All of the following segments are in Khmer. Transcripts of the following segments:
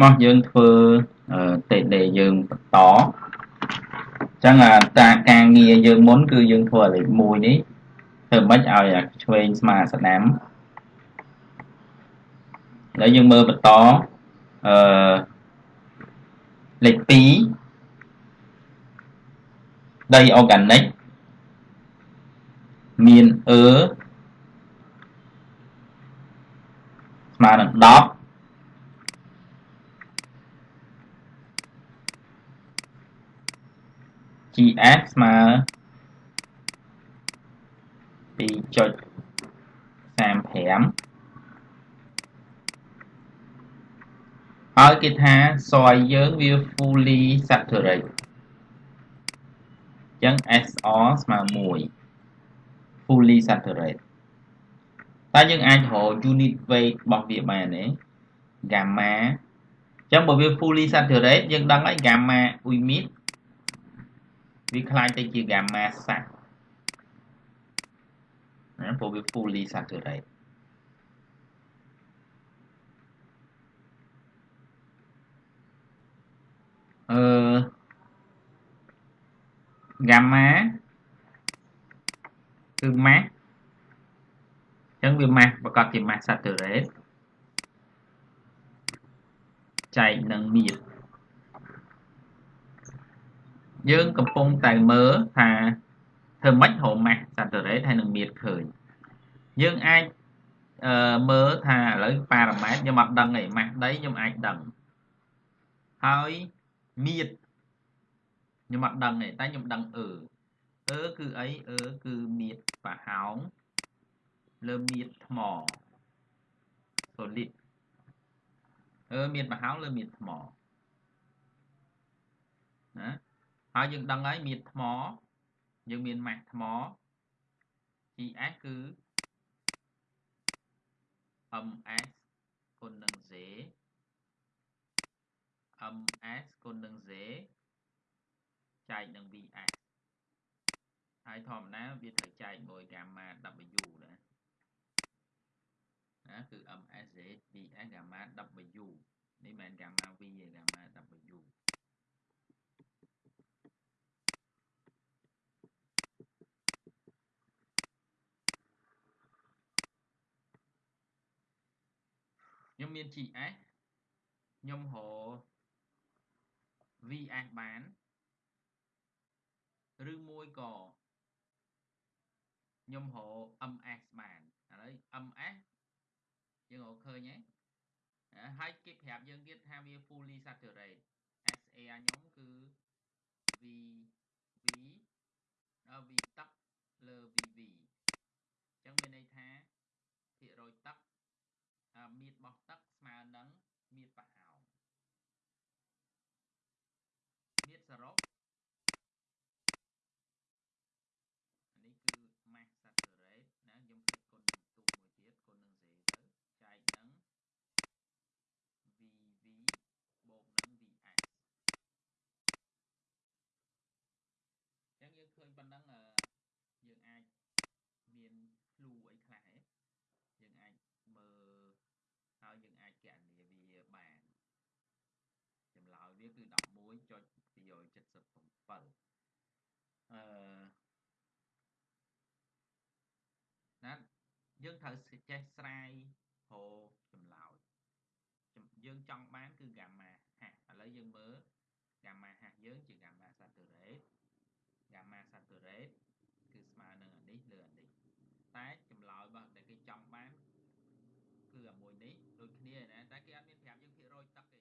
មកយើងធ្វើតេដេយើងបន្តអញ្ចឹងអាតាការងារយើងមុនគឺយើងធ្វើលេខ1នេះធ្វើម៉េចឲ្យអាឆ្វេងស្មើស្ដាំហើយយើងមើលបន្តអឺលេខ2ដី organic មានអឺស្មើនឹង10 GS ស្មើ2.35ហើយគេថាសយយើងវា fully saturate អញ្ចឹង SR ស្មើ1 fully saturate តែយើងអាចរក unit weight របស់វាបានទេ gamma អញ្ចឹងបើវា fully saturate យើងដឹងហើយ gamma អ៊ុយមីត វាคล้ายទៅជា gamma សាក់ណាព្រោះវា fully saturate អឺ gamma គឺ mass អញ្ចឹងវា mass ប្រកាសជា mass saturate ចែកនឹងមៀត យើងកំពុងតែមើលថាធ្វើម៉េចរក mass saturate ហើយនឹងមៀតឃើញយើងអាចអឺមើលថាឥឡូវប៉ារ៉ាម៉ែត្រខ្ញុំអត់ដឹងទេ mass ដីខ្ញុំអាចដឹងហើយមៀតខ្ញុំអត់ដឹងទេតែខ្ញុំដឹងអឺអឺគឺអីអឺគឺមៀតប្រហោងលើមៀតថ្ម solid អឺមៀតប្រហោងលើមៀតថ្មណា ហើយយើងដឹងហើយមៀតថ្មយើងមានម៉ាស់ថ្ម GS គឺ MS គុណនឹង Z MS គុណនឹង Z ចែកនឹង VS ហើយធម្មតាវាត្រូវចែកមួយ gamma W ដែរណាគឺ MS Z VS gamma W នេះមិនមែន gamma V ទេ gamma W ខ្ញុំមាន GS ខ្ញុំរក VS បានឬមួយក៏ខ្ញុំរក MS បានឥឡូវ MS យើងរកឃើញហើយហើយគេប្រាប់យើងទៀតថាវា fully saturate SA ខ្ញុំគឺ V V V ទឹកលើ VV អញ្ចឹងមានន័យថាភាគរយទឹក មៀតរបស់ទឹកស្មើនឹងមៀតប្រហោងមៀតសរុបនេះគឺ mass saturate ណាខ្ញុំផ្លេចគុណនឹងទូមួយទៀតគុណនឹង z ទៅចែកនឹង vv បូកនឹង vs អញ្ចឹងយើងឃើញប៉ុណ្ណឹងយើងអាចមាន clue អីខ្លះយើងអាចមើលហើ យយើងអាចកណនាវាបានចម្លើយវាគឺ11.277អឺណាយើងត្រូវចេះស្រាយរចម្លើយយើងចង់បានគឺ gamma ហាស់ឥឡូវយើងមើល gamma ហាស់យើងជា gamma saturate gamma saturate គឺស្មើនឹងអានេះលើអានេះតែចម្លើយរបស់ដែលគេចង់បានគឺអាមួយនេះ ដូចគ្នាណាតែគេអត់មានប្រាប់យើងភាគរយទឹក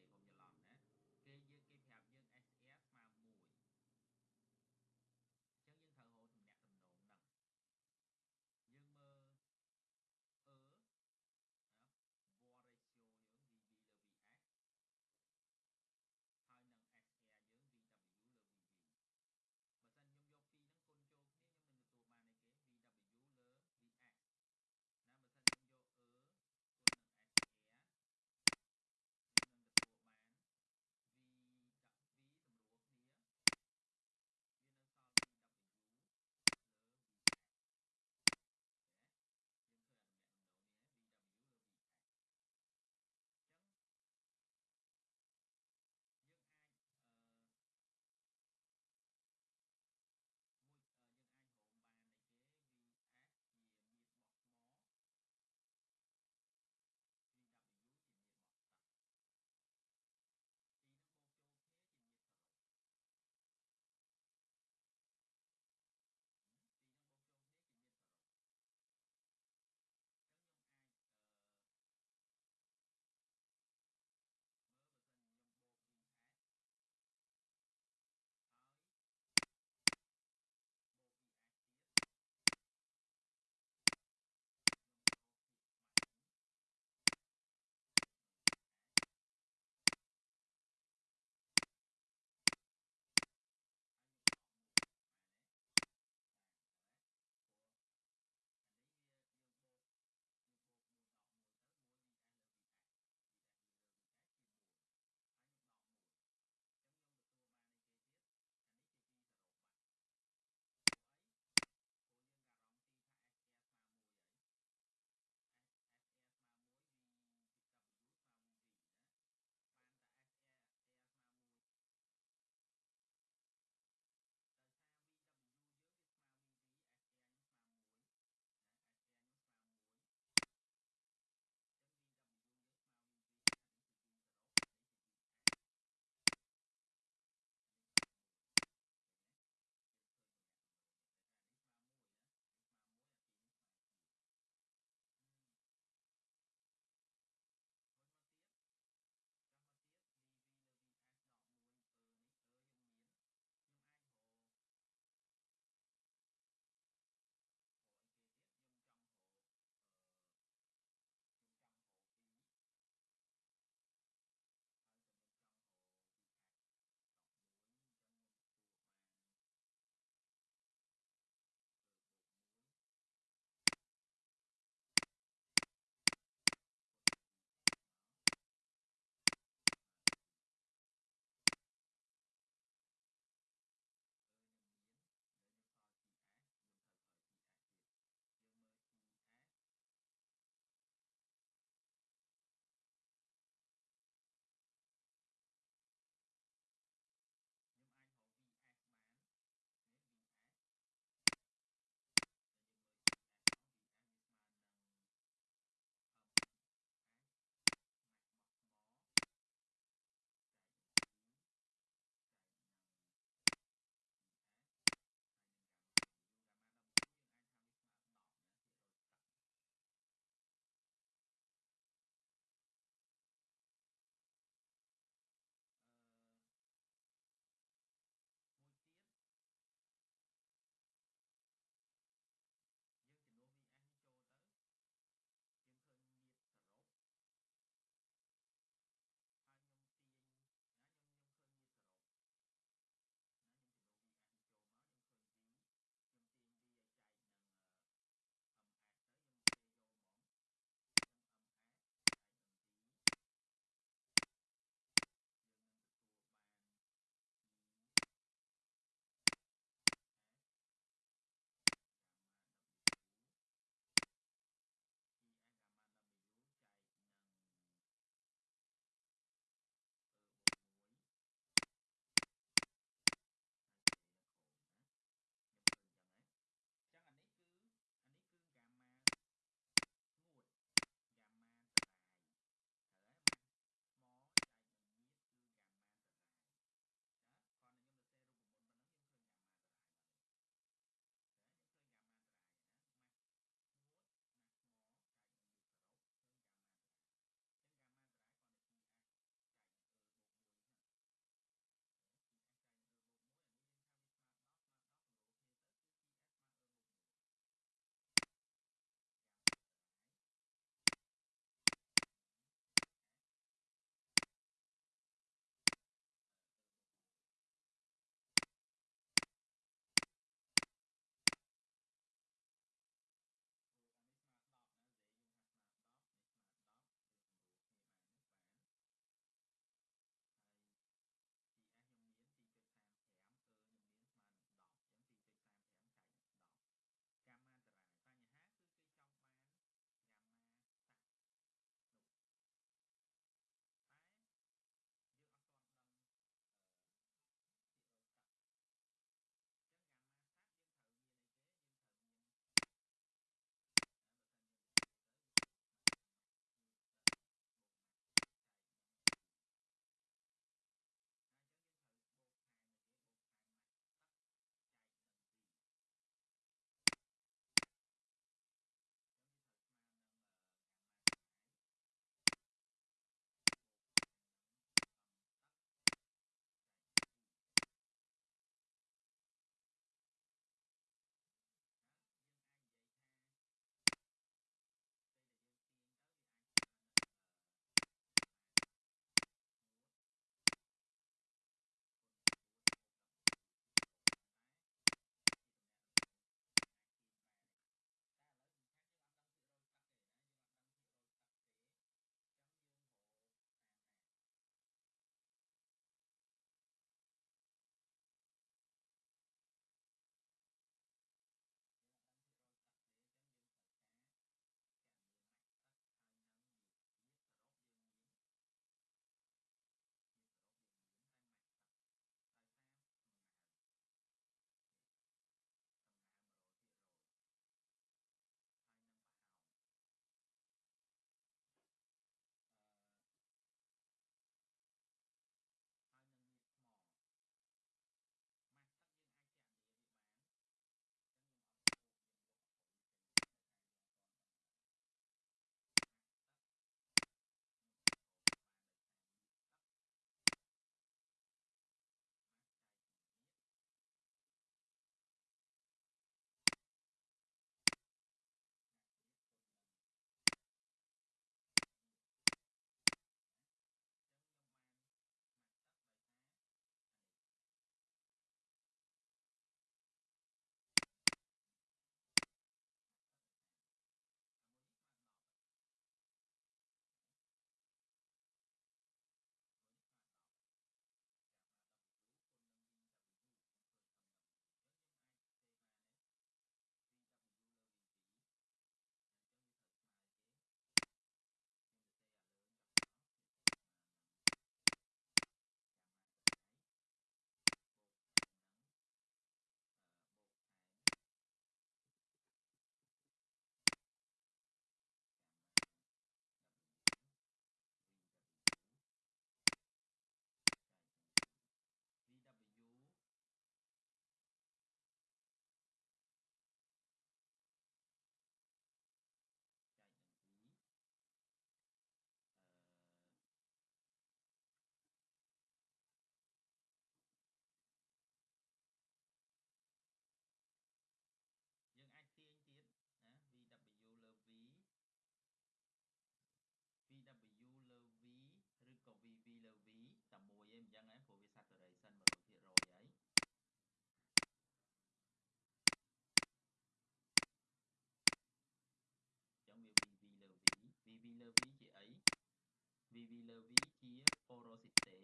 លើ V ជា porosity CV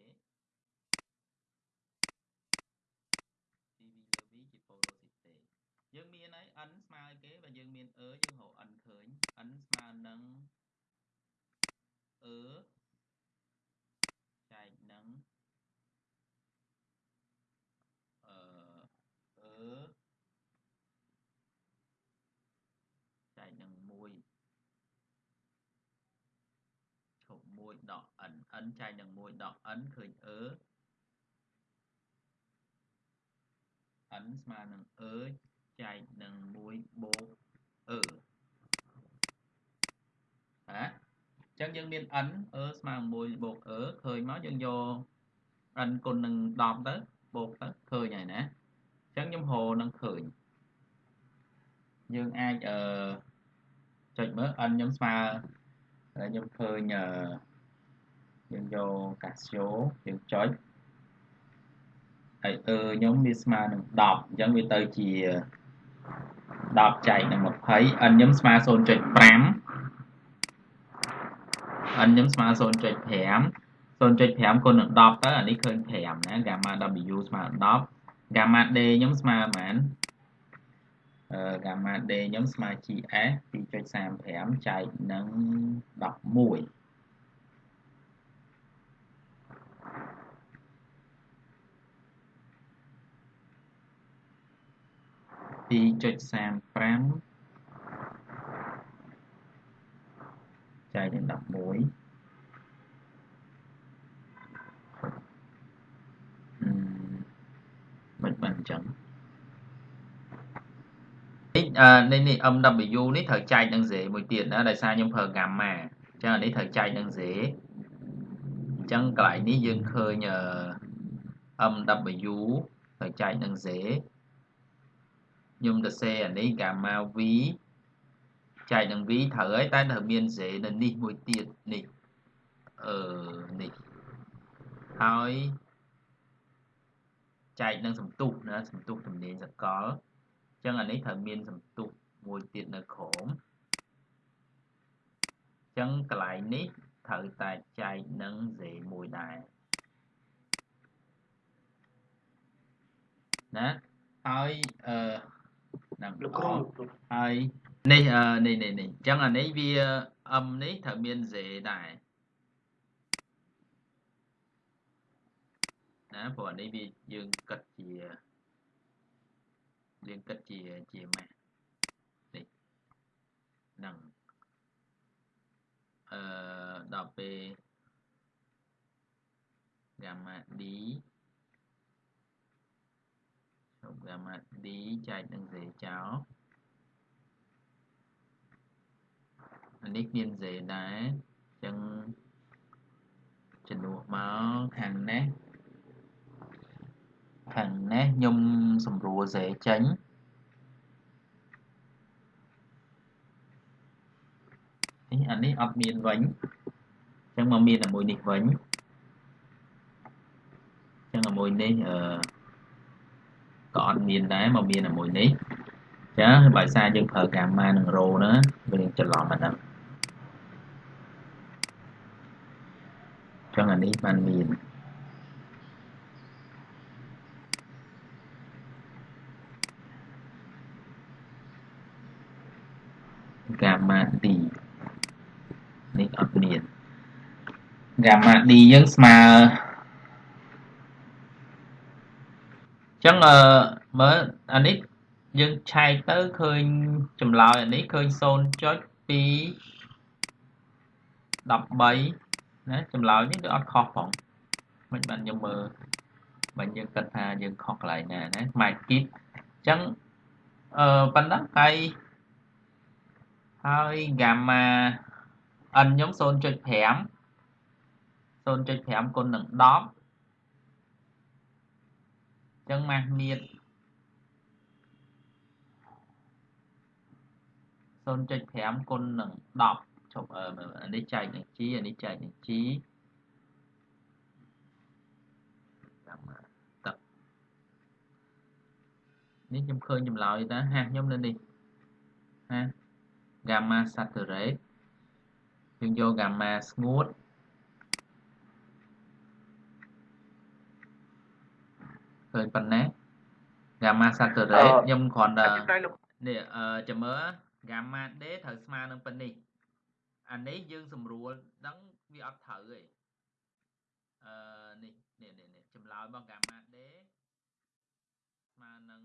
លើ V ជា porosity យើងមានហើយ n ស្មើគេបើយើងមាន e យើងរក n ឃើញ n ស្មើនឹង e 1.n n ចែកនឹង 1.n ឃើញ e n ស្មើនឹង e ចែកនឹង1បូក e ហ៎អញ្ចឹងយើងមាន n e ស្មើនឹង1បូក e ឃើញមកយើងយក n គុណនឹង10ទៅបូកទៅឃើញហើយណាអញ្ចឹងខ្ញុំហៅនឹងឃើញយើងអាចអឺចុចមើល n ខ្ញុំស្មើខ្ញុំឃើញអឺ យើងយក Casio យើងចុចហើយអឺខ្ញុំវាស្មើនឹង10អញ្ចឹងវាទៅជា10ចែកនឹង20 n ខ្ញុំស្មើ0.5 n ខ្ញុំស្មើ0.5 0.5គុណនឹង10ទៅអានេះឃើញ5ណា gamma w ស្មើ10 gamma d ខ្ញុំស្មើប៉ុន្មានអឺ gamma d ខ្ញុំស្មើ gs 2.35ចែកនឹង11 2.35ចែកនឹង11មិនបានអញ្ចឹងនេះនេះ MW នេះត្រូវចែកនឹង Z មួយទៀតណាដោយសារខ្ញុំប្រើ gamma អញ្ចឹងអានេះត្រូវចែកនឹង Z អញ្ចឹងកន្លែងនេះយើងឃើញ MW ត្រូវចែកនឹង Z ខ្ញុំទៅសេអានេះ gamma v ចែកនឹង v ត្រូវហើយតែត្រូវមាន z នៅនេះមួយទៀតនេះអឺនេះហើយចែកនឹងសំទុះណាសំទុះទំនាញសកលអញ្ចឹងអានេះត្រូវមានសំទុះមួយទៀតនៅក្រោមអញ្ចឹងកន្លែងនេះត្រូវតែចែកនឹង z មួយដែរណាហើយអឺ ហ្នឹងលោកគ្រូហើយនេះនេះនេះនេះអញ្ចឹងអានេះវា m នេះត្រូវមាន z ដែរណាព្រោះអានេះវាយើងគិតជាយើងគិតជាជាម៉ាស់នេះហ្នឹងអឺដល់ពេល gamma d រូប gamma d ចែកនឹង z ចោលអានេះមាន z ដែរអញ្ចឹងចំនួនមកខាងនេះខាងនេះខ្ញុំសម្រួល z ចេញនេះអានេះអត់មានវិញអញ្ចឹងមកមានតែមួយនេះវិញអញ្ចឹងមួយនេះអឺ ក៏អត់មានដែរមកមានតែមួយនេះចាបើសារយើងប្រើ gamma និង rho ហ្នឹងវាច្រឡំអាហ្នឹងចឹងអានេះបានមាន gamma d នេះអត់មាន gamma d យើងស្មើ ចឹងអឺមើលអានេះយើងឆែកទៅឃើញចម្លើយអានេះឃើញ0.2 13ណាចម្លើយនេះគឺអត់ខុសផងមិនបានខ្ញុំមើលមិនយើងគិតថាយើងខុសកន្លែងណាណាម៉ែគីបអញ្ចឹងអឺប៉ុណ្ណឹងហើយហើយ gamma n ខ្ញុំ0.5 0.5គុណនឹង10 ចឹងម៉ាស់មៀត0.5គុណនឹង10ជប់អានេះចែកនឹង g អានេះចែកនឹង g តាមទឹកនេះខ្ញុំឃើញចម្លើយតាហាខ្ញុំនៅនេះហា gamma saturate យើងយក gamma ស្ងួត ឃើញប៉ុណ្ណា gamma saturate ខ្ញុំគ្រាន់តែតែលោកនេះអឺចាំមើល gamma d ត្រូវស្មើនឹងប៉ុណ្នេះអានេះយើងស្រួលដឹងវាអត់ត្រូវទេអឺនេះនេះនេះនេះចម្លើយរបស់ gamma d ស្មើនឹង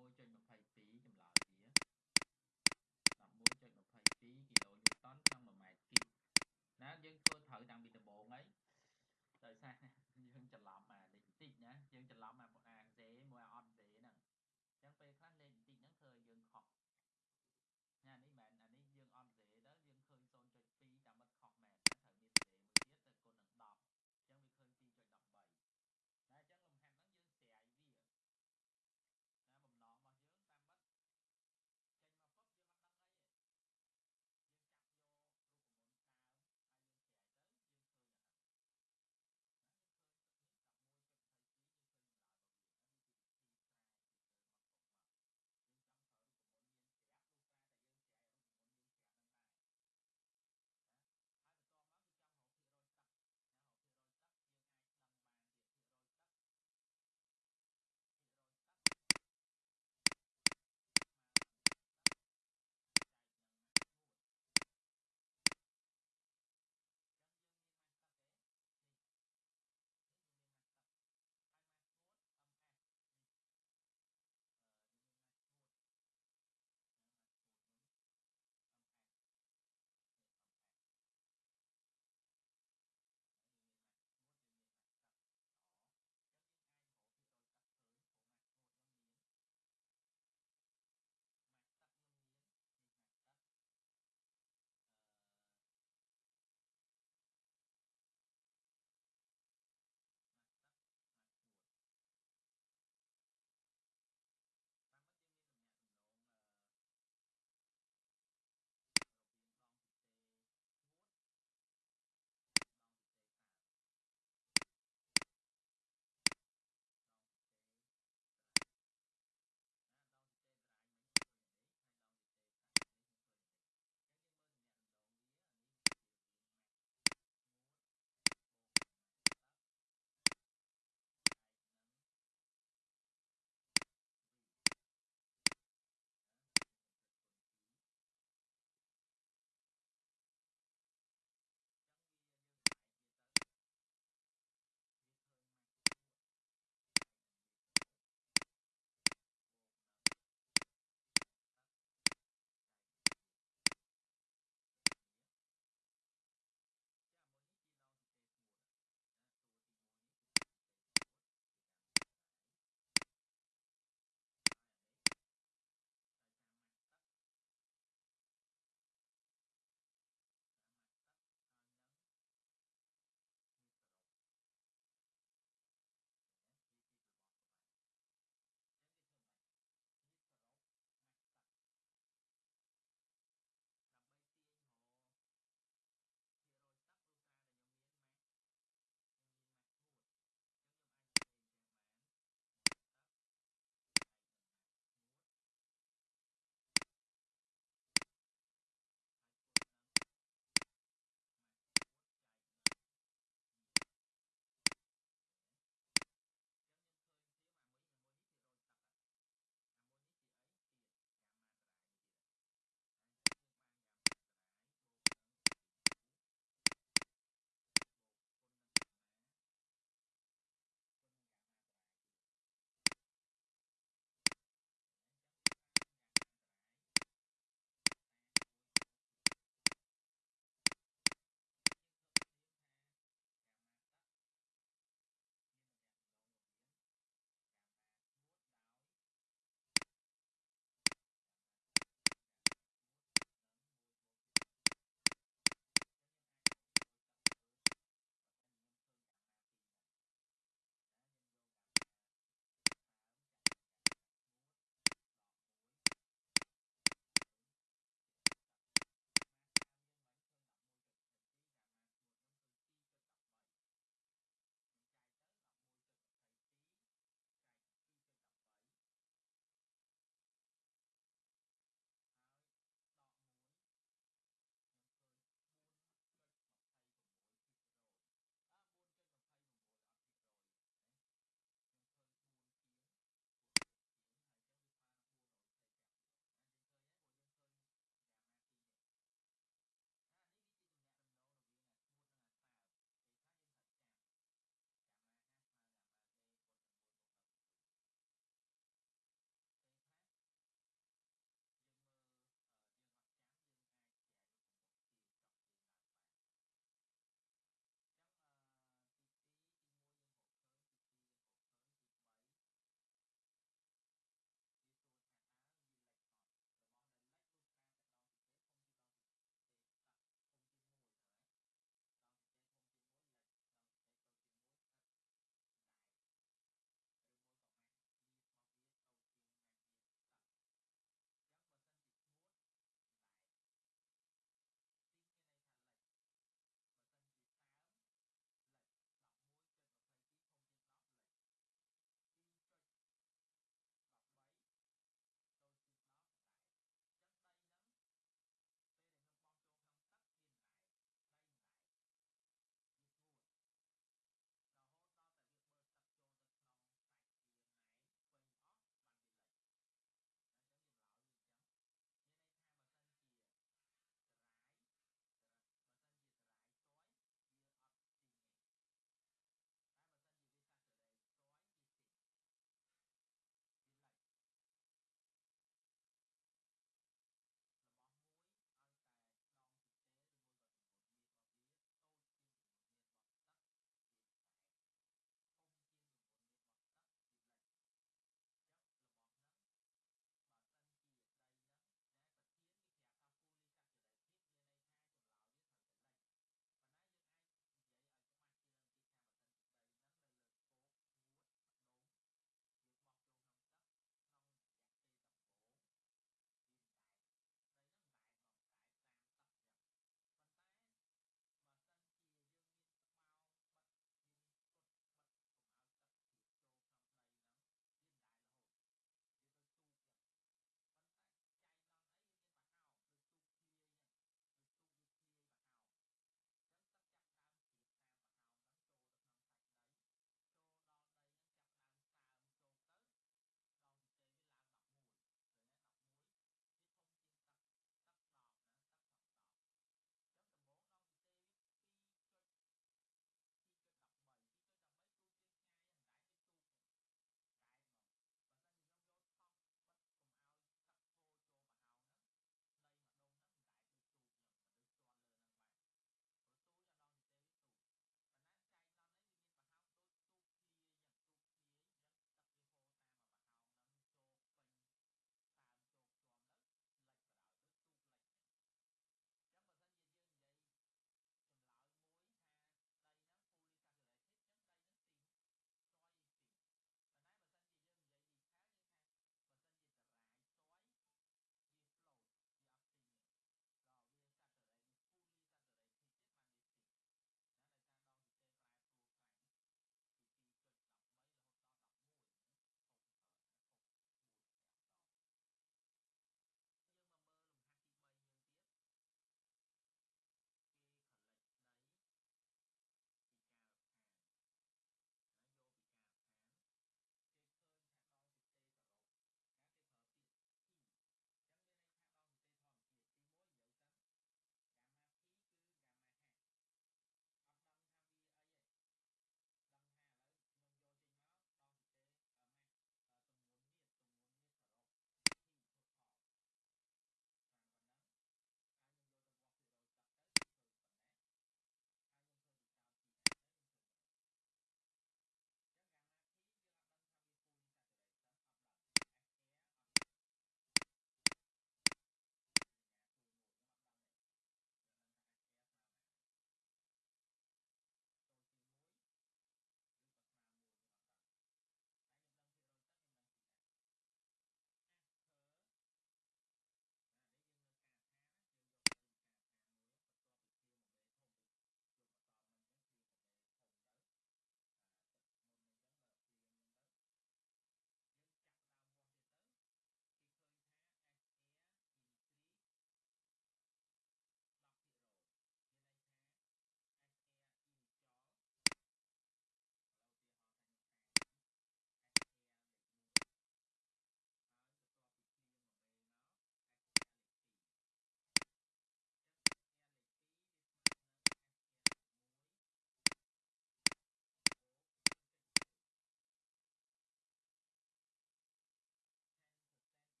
11.22ចម្លើយវា11.22គីឡូញូតនក្នុង1ម៉ែត្រគីបណាយើងធ្វើត្រូវតាំងពីដំបូងហើយដោយសារយើងច្រឡំអានេះបន្តិចណាយើងច្រឡំអាអាសេមួយអត់សេហ្នឹងអញ្ចឹងពេលខ្លះលេខបន្តិចហ្នឹងធ្វើឲ្យយើងខុស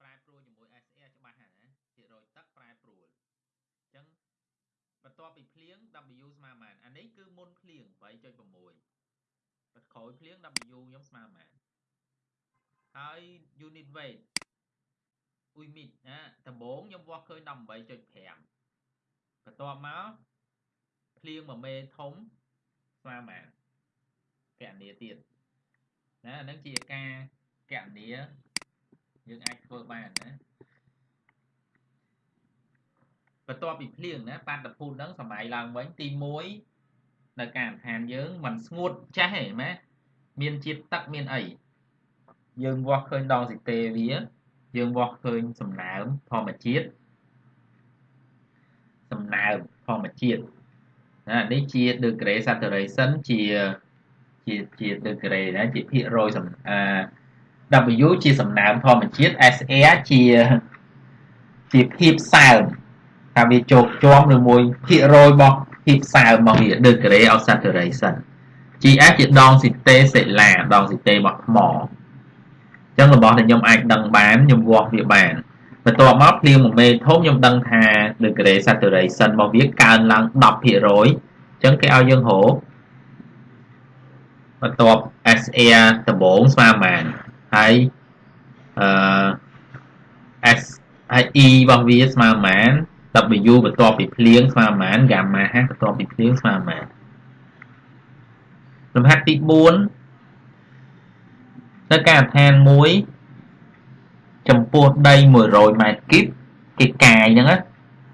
ប្រែប្រួលជាមួយ SR ច្បាស់ហើយណាភាគរយទឹកប្រែប្រួលអញ្ចឹងបន្ទាប់ពីភ្លៀង W ស្មើប៉ុន្មានអានេះគឺមុនភ្លៀង8.6បន្ក្រោយភ្លៀង W ខ្ញុំស្មើប៉ុន្មានហើយ unit weight អ៊ុយមីតណាដំបូងខ្ញុំវាស់ឃើញ18.5បន្ទាប់មកភ្លៀងមួយមេធំស្មើប៉ុន្មានកណនីទៀតណាអានឹងជាការកណនី យើងអាចធ្វើបានណាបន្ទាប់ពីភ្លៀងណាបាតុភូតហ្នឹងសម័យឡើងវិញទី1នៅការដ្ឋានយើងមិនស្ងួតចាស់ទេម៉ែមានជាតិទឹកមានអីយើងវាស់ឃើញដងស៊ីតេវាយើងវាស់ឃើញសំណើមធម្មជាតិសំណើមធម្មជាតិណានេះជា degree saturation ជាជាជា degree ណាជាភាគរយសំអា W ជាសំណើមធម្មជាតិ SR ជាជាភាពសើមថាវាជោគជាំឬមួយភាគរយរបស់ភាពសើមរបស់វា degree of saturation GS ជាដងស៊ីតេសេឡាដងស៊ីតេរបស់ថ្មចឹងរបស់ដែលខ្ញុំអាចដឹងបានខ្ញុំវាស់វាបានបន្ទាប់មកភ្លៀងមួយមេធំខ្ញុំដឹងថា degree saturation របស់វាកើនឡើង10%អញ្ចឹងគេឲ្យយើងរកបន្ទាប់ SR ដំបូងស្មើប៉ុន្មាន ហើយអឺ S ហើយ E របស់វាស្មើប៉ុន្មាន W បន្ទាប់ពីភ្លៀងស្មើប៉ុន្មាន gamma H បន្ទាប់ពីភ្លៀងស្មើប៉ុន្មានលំហាត់ទី4នៅការដ្ឋានមួយចំពោះដី100ម៉ែត្រគីបគេកាយហ្នឹង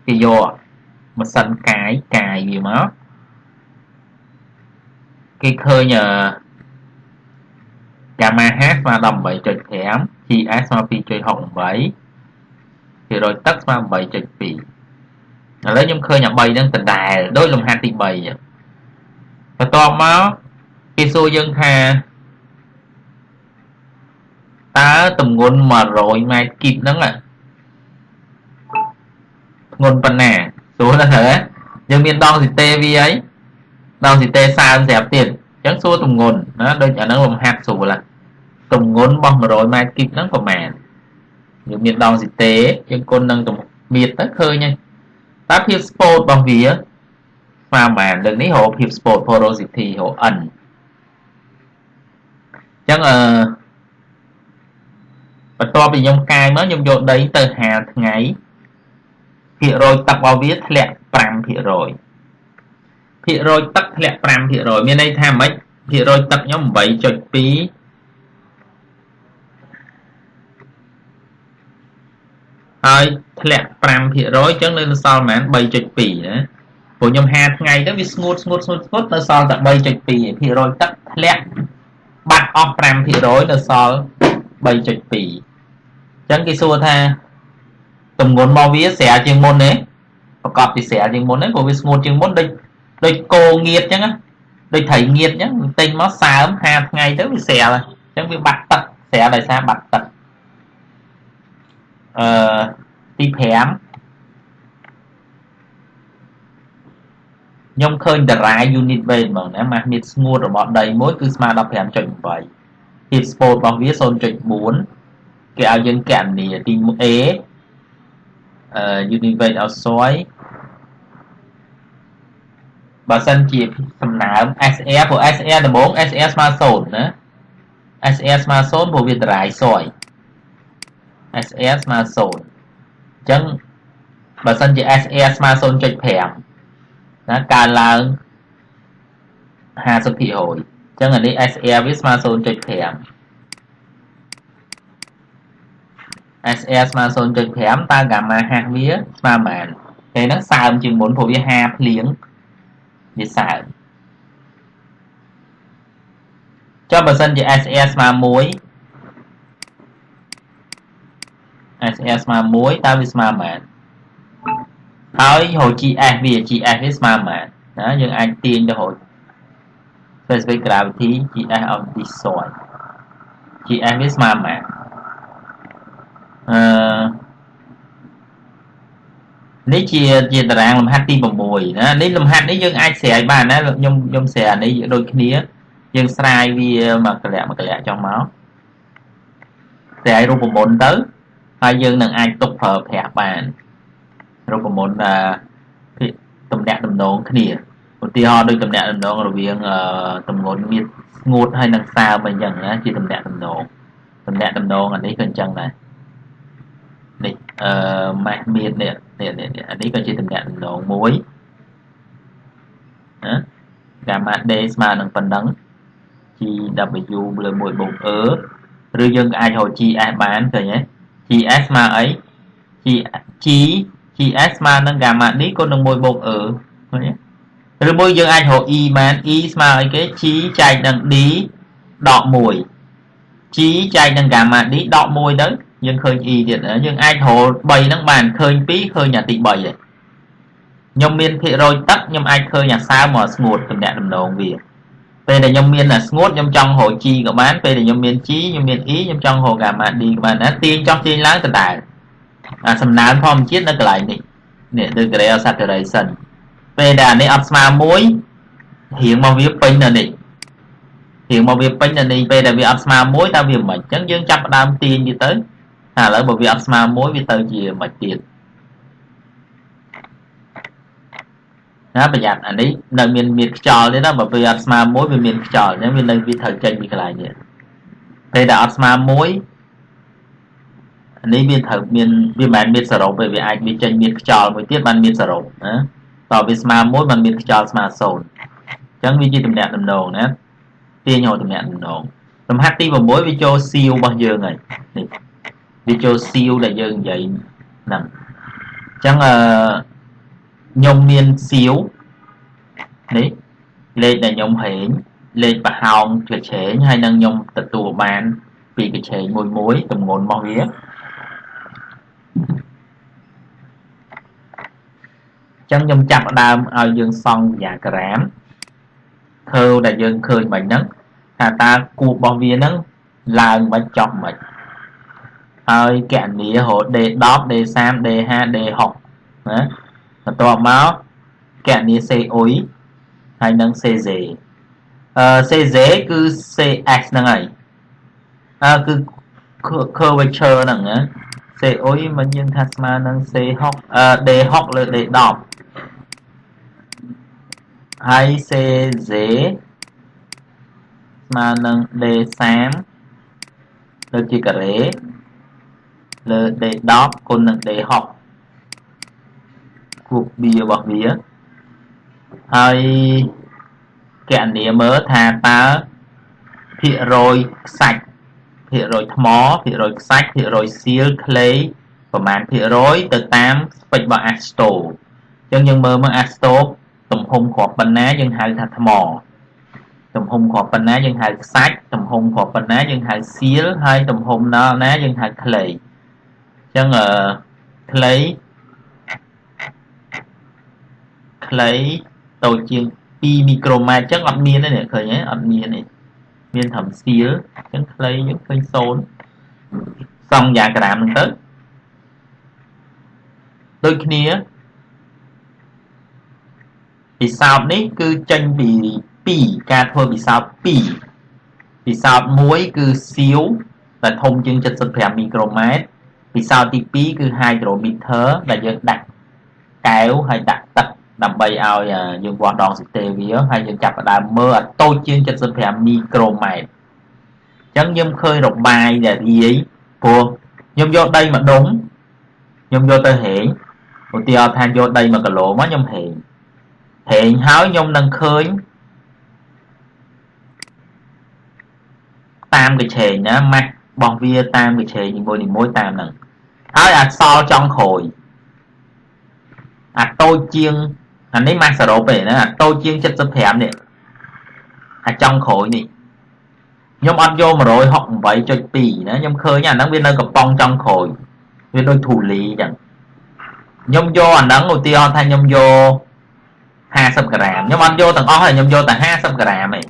គេយកម៉ាស៊ីនកាយកាយវាមកគេឃើញអឺ gamma h ស្មើ18.5 gs ស្មើ2.68ភាគរយទឹកស្មើ8.2ឥឡូវខ្ញុំឃើញអា3ហ្នឹងដដែលដូចលំហាត់ទី3អញ្ចឹងបន្ទាប់មកគេសួរយើងថាតើទម្ងន់100ម៉ែត្រគីបហ្នឹងធ្ងន់ប៉ុណ្ណាស្រួលណាស់ហើយយើងមានដងស៊ីតេវាអីដងស៊ីតេសើមស្រាប់ទៀតអញ្ចឹងសួរទម្ងន់ណាដូចអាហ្នឹងលំហាត់ស្រួលណាទម្ងន់របស់100ម៉ែត្រគីបហ្នឹងប្រហែលយើងមានដងស៊ីតេយើងគុណនឹងមៀតទៅឃើញហើយតើភាពស្ពោតរបស់វាស្មើប៉ុន្មានលើកនេះរកភាពស្ពោត porosity រក n អញ្ចឹងអឺបន្ទាប់ពីខ្ញុំកាយមកខ្ញុំយកដីទៅហាលថ្ងៃភាគរយទឹករបស់វាធ្លាក់5% ភាគរយភាគរយទឹកធ្លាក់5%មានន័យថាម៉េចភាគរយទឹកខ្ញុំ8.2ហើយធ្លាក់5%អញ្ចឹងនៅសល់ប្រហែល3.2ណាព្រោះខ្ញុំហាថ្ងៃទៅវាស្ងួតស្ងួតស្ងួតស្ងួតនៅសល់តែ3.2ភាគរយទឹកធ្លាក់បាត់អស់5%នៅសល់3.2អញ្ចឹងគេសួរថាទម្ងន់របស់វាស្រាលជាងមុនទេប្រកបពីស្រាលជាងមុនទេព្រោះវាស្ងួតជាងមុនដូច ដូចគោងៀតអញ្ចឹងដូចត្រីងៀតអញ្ចឹងទិញមកសើមហាថ្ងៃទៅវាស្រាលអញ្ចឹងវាបាត់ទឹកស្រាលដោយសារបាត់ទឹកអឺទី5ខ្ញុំឃើញតារា unit weight ហ្មងណាម៉ាស់មីតស្ងួតរបស់ដីមួយគឺស្មើ15.8ភាព sport របស់វា0.4គេឲ្យយើងកណនីទី A អឺ unit weight of soil បើសិនជាសំណើម SR ព្រោះ SR ដំបូង SR ស្មើ0ណា SR ស្មើ0ព្រោះវាតារាយ soil SR ស្មើ0អញ្ចឹងបើសិនជា SR ស្មើ0.5ណាកើនឡើង50%អញ្ចឹងអានេះ SR វាស្មើ0.5 SR ស្មើ0.5តើ gamma ហាស់វាស្មើប៉ុន្មានពេលហ្នឹងសើមជាងមុនព្រោះវាហាភ្លៀង វាសើមចុះបើសិនជា SR ស្មើ1 SR ស្មើ1តើវាស្មើប៉ុន្មានហើយរក GS វា GS វាស្មើប៉ុន្មានណាយើងអាចទាញទៅរក specific gravity GS of this soil GS វាស្មើប៉ុន្មានអឺ នេះជាជាតារាងលំហាត់ទី6ណានេះលំហាត់នេះយើងអាចស្រាយបានណាខ្ញុំខ្ញុំស្រាយនេះដូចគ្នាយើងស្រាយវាមកកលៈមកកលៈចុះមកតែឲ្យរូបមន្តទៅហើយយើងនឹងអាចទុកប្រើប្រាស់បានរូបមន្តអឺតំណាក់តំណងគ្នាឧទាហរណ៍ដូចតំណាក់តំណងរវាងតំងន់មានស្ងួតហើយនឹងសើមអញ្ចឹងណាជាតំណាក់តំណងតំណាក់តំណងអានេះក៏អញ្ចឹងដែរ នេះអឺម៉ាស់មៀតនេះនេះនេះអានេះក៏ជាតំណាក់តំណងមួយណា gamma d ស្មើនឹងប៉ុណ្ណឹង GW លើ1បូក E ឬយើងអាចរក GS បានឃើញទេ GS ស្មើអី G GS ស្មើនឹង gamma D គុណនឹង1បូក E ឃើញទេឬមួយយើងអាចរក E បាន E ស្មើអីគេ G ចែកនឹង D ដក1 G ចែកនឹង gamma D ដក1ទៅ យើងឃើញ E ទៀតយើងអាចរក3ហ្នឹងបានឃើញ2ឃើញអាទី3ហើយខ្ញុំមានភាគរយទឹកខ្ញុំអាចឃើញអាសើមកស្ងួតតំណាក់តំណងវាពេលដែលខ្ញុំមានស្ងួតខ្ញុំចង់រក G ក៏បានពេលដែលខ្ញុំមាន G ខ្ញុំមាន E ខ្ញុំចង់រក gamma D ក៏បានណាទាញចង់ទាញឡើងដដែលអាសំណើមធម្មជាតិនៅកន្លែងនេះនេះ degree of saturation ពេលដែលអានេះអត់ស្មើមួយរៀងមកវាពេញនៅនេះរៀងមកវាពេញនៅនេះពេលដែលវាអត់ស្មើមួយតើវាមិនអញ្ចឹងយើងចាប់ផ្ដើមទាញវាទៅ ថាឥឡូវបើវាអត់ស្មើមួយវាទៅជាមិនទៀតណាប្រយ័ត្នអានេះនៅមានមានខ្យល់ទេណាបើវាអត់ស្មើមួយវាមានខ្យល់អញ្ចឹងវានៅវាត្រូវចេញពីកន្លែងនេះពេលដែលអត់ស្មើមួយអានេះវាត្រូវមានវាមិនមែនមានសរុបទេវាអាចវាចេញមានខ្យល់មួយទៀតបានមានសរុបណាតើវាស្មើមួយបានមានខ្យល់ស្មើ0អញ្ចឹងវាជាតំណាក់តំណងណាទាញរតំណាក់តំណងលំហាត់ទី6វាចូលសៀវរបស់យើងហើយនេះ វាចូលសៀវដែលយើងនិយាយហ្នឹងអញ្ចឹងអឺខ្ញុំមានសៀវនេះលេខដែលខ្ញុំហែងលេខប្រហោងកញ្ឆេងហើយនឹងខ្ញុំទទួលបាន ពីកញ្ឆេងមួយមួយទម្ងន់របស់វាចឹងខ្ញុំចាប់ដើមឲ្យយើងសង់យ៉ាក្រាមធ្វើដែលយើងឃើញបាញ់ហ្នឹងថាតើគូរបស់វាហ្នឹងឡើងមិនចុះមិន ហើយកណនីរហូត D10 D30 D5 D6 ណាបន្ទាប់មកកណនី C អ៊ុយហើយនឹង CZ អឺ CZ គឺ CS ហ្នឹងហើយអើគឺ curvature ហ្នឹងណា C អ៊ុយមិនយើងថាស្មើនឹង C6 អឺ D6 លើ D10 ហើយ CZ ស្មើនឹង D30 លើជាការ៉េ លើ D10 គុណនឹង D6 គូប B របស់វាហើយគណនាមើលថាតើភាគរយខ្សាច់ភាគរយថ្មភាគរយខ្សាច់ភាគរយសៀលក្លេប្រមាណភាគរយទៅតាមស្ពេចរបស់អាស្តូអញ្ចឹងយើងមើលមកអាស្តូទំហំគ្រាប់ប៉ុណ្ណាយើងហៅថាថ្មទំហំគ្រាប់ប៉ុណ្ណាយើងហៅខ្សាច់ទំហំគ្រាប់ប៉ុណ្ណាយើងហៅសៀលហើយទំហំណាណាយើងហៅក្លេអញ្ចឹងអឺក្លេខ្លីតូចជាង2មីក្រូម៉ែត្រអញ្ចឹងអត់មានទេនេះឃើញទេអត់មានទេមានត្រឹមសៀលអញ្ចឹងខ្លីយើងឃើញ0សង់យ៉ាក្រាមហ្នឹងទៅដូចគ្នាពិសោធន៍នេះគឺចេញពី2ការធ្វើពិសោធន៍2ពិសោធន៍1គឺសៀវដែលធំជាង75មីក្រូម៉ែត្រ ពិសោធន៍ទី2គឺ hydrometer ដែលយើងដាក់កែវហើយដាក់ទឹកដើម្បីឲ្យយើងវាស់ដងសីតេវាហើយយើងចាប់ផ្ដើមមើលឲ្យតូចជាង75មីក្រូម៉ែត្រអញ្ចឹងខ្ញុំឃើញរបាយដែលរាយព្រោះខ្ញុំយកដីមួយដុំខ្ញុំយកទៅហែងឧទាហរណ៍ថាយកដី1គីឡូមកខ្ញុំហែងហែងហើយខ្ញុំនឹងឃើញតាមកញ្ឆេងណាម៉ាស់របស់វាតាមកញ្ឆេងនីមួយៗតាមហ្នឹង ហើយអាសល់ចុងក្រោយអាតូចជាងអានេះម៉ាសសរុបទេណាតូចជាង75នេះអាចង់ក្រោយនេះខ្ញុំអត់យក168.2ណាខ្ញុំឃើញអាហ្នឹងវានៅកំប៉ុងចង់ក្រោយវាដូចធូលីអញ្ចឹងខ្ញុំយកអាហ្នឹងឧទាហរណ៍ថាខ្ញុំយក50ក្រាមខ្ញុំអត់យកទាំងអស់ទេខ្ញុំយកតែ50ក្រាមឯង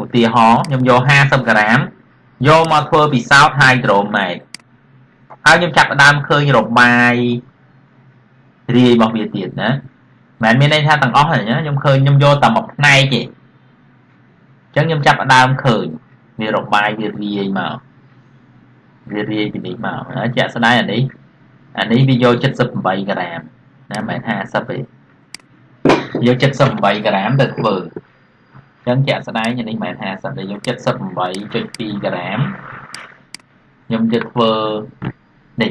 ឧទាហរណ៍ខ្ញុំយក50ក្រាមយកមកធ្វើពិសោធន៍ hydromet ហើយខ្ញុំចាប់ផ្ដើមឃើញរបាយរាយរបស់វាទៀតណាមិនមានន័យថាទាំងអស់ទេណាខ្ញុំឃើញខ្ញុំយកតែមួយផ្នែកទេអញ្ចឹងខ្ញុំចាប់ផ្ដើមឃើញវារបាយវារាយមកវារាយពីនេះមកហើយជាក់ស្ដែងអានេះអានេះវាយក78ក្រាមណាមិន50ទេយក78ក្រាមទៅធ្វើអញ្ចឹងជាក់ស្ដែងអានេះមិន50ទេយក78.2ក្រាមខ្ញុំទៅធ្វើ នេះ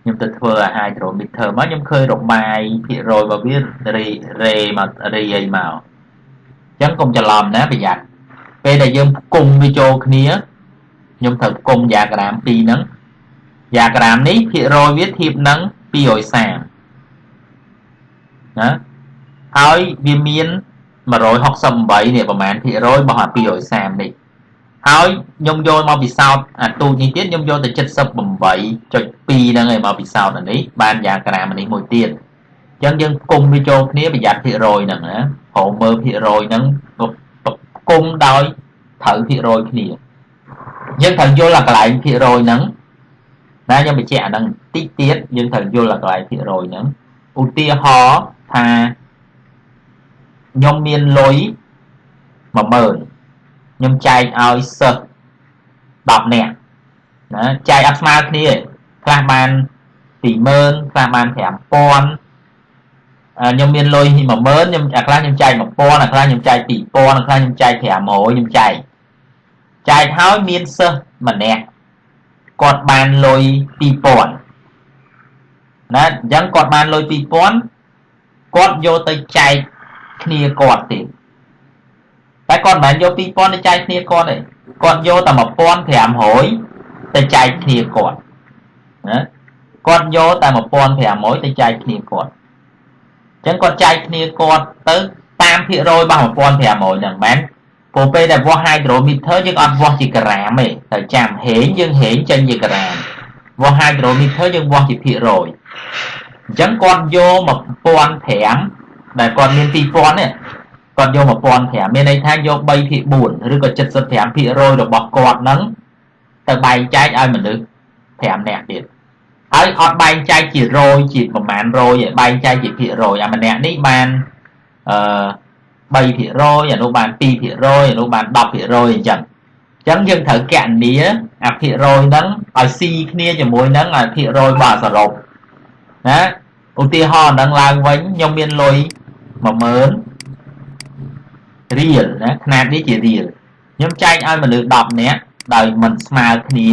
ខ្ញុំទៅធ្វើអា hydrometer មកខ្ញុំឃើញរបាយភាគរយរបស់វារេរេមករេអីមកអញ្ចឹងកុំច្រឡំណាប្រយ័ត្នពេលដែលយើងផ្គុំវាចូលគ្នាខ្ញុំត្រូវផ្គុំយ៉ាក្រាម2ហ្នឹងយ៉ាក្រាមនេះភាគរយវាធៀបនឹង230ណាហើយវាមាន168នេះប្រហែលភាគរយរបស់អា230នេះ ហើយខ្ញុំយកមកពិសោធន៍អាទូចនេះទៀតខ្ញុំយកទៅ78.2ហ្នឹងឯងមកពិសោធន៍អានេះបានយ៉ាក្រាមនេះមួយទៀតអញ្ចឹងយើងគុំវាចូលគ្នាប្រយ័ត្នភាគរយហ្នឹងណាព្រមមើលភាគរយហ្នឹងគុំដោយត្រូវភាគរយគ្នាយើងត្រូវយល់អាកន្លែងភាគរយហ្នឹងណាខ្ញុំបញ្ជាក់អាហ្នឹងតិចទៀតយើងត្រូវយល់អាកន្លែងភាគរយហ្នឹងឧទាហរណ៍ថាខ្ញុំមានលុយ10000 ខ្ញុំចែកឲ្យសិស្ស10នាក់ណាចែកអត់ស្មើគ្នាខ្លះបាន20000ខ្លះបាន5000ខ្ញុំមានលុយ10000ខ្ញុំអាខ្លះខ្ញុំចែក1000អាខ្លះខ្ញុំចែក2000អាខ្លះខ្ញុំចែក500ខ្ញុំចែកចែកហើយមានសិស្សម្នាក់គាត់បានលុយ2000ណាអញ្ចឹងគាត់បានលុយ2000គាត់យកទៅចែកគ្នាគាត់ទៀត តែគាត់មិនមែនយក2000ទៅចែកគ្នាគាត់ទេគាត់យកតែ1500ទៅចែកគ្នាគាត់ណាគាត់យកតែ1500ទៅចែកគ្នាគាត់អញ្ចឹងគាត់ចែកគ្នាគាត់ទៅតាមភាគរយរបស់1500ហ្នឹងមែនព្រោះពេលដែលវាស់ hydrometer យើងអត់វាស់ជាក្រាមទេត្រូវចាំហេងយើងហេងចេញជាក្រាមវាស់ hydrometer យើងវាស់ជាភាគរយអញ្ចឹងគាត់យក1500ដែលគាត់មាន2000នេះ គាត់យក1500មានន័យថាយក3ភាគ4ឬក៏75%របស់គាត់ហ្នឹងទៅបែងចែកឲ្យមនុស្ស5នាក់ទៀតហើយអត់បែងចែកជារយជាប្រមាណរយឯបែងចែកជាភាគរយអាម្នាក់នេះបានអឺ3%អានោះបាន2%អានោះបាន10%អញ្ចឹងអញ្ចឹងយើងត្រូវកណនាអាភាគរយហ្នឹងឲ្យស៊ីគ្នាជាមួយនឹងអាភាគរយរបស់សរុបណាឧទាហរណ៍ហ្នឹងឡើងវិញខ្ញុំមានលុយ10000 រៀលណាຂະຫນາດនេះជារៀលខ្ញុំចែកឲ្យមនុស្ស10នាក់ដោយមិនស្មើគ្នា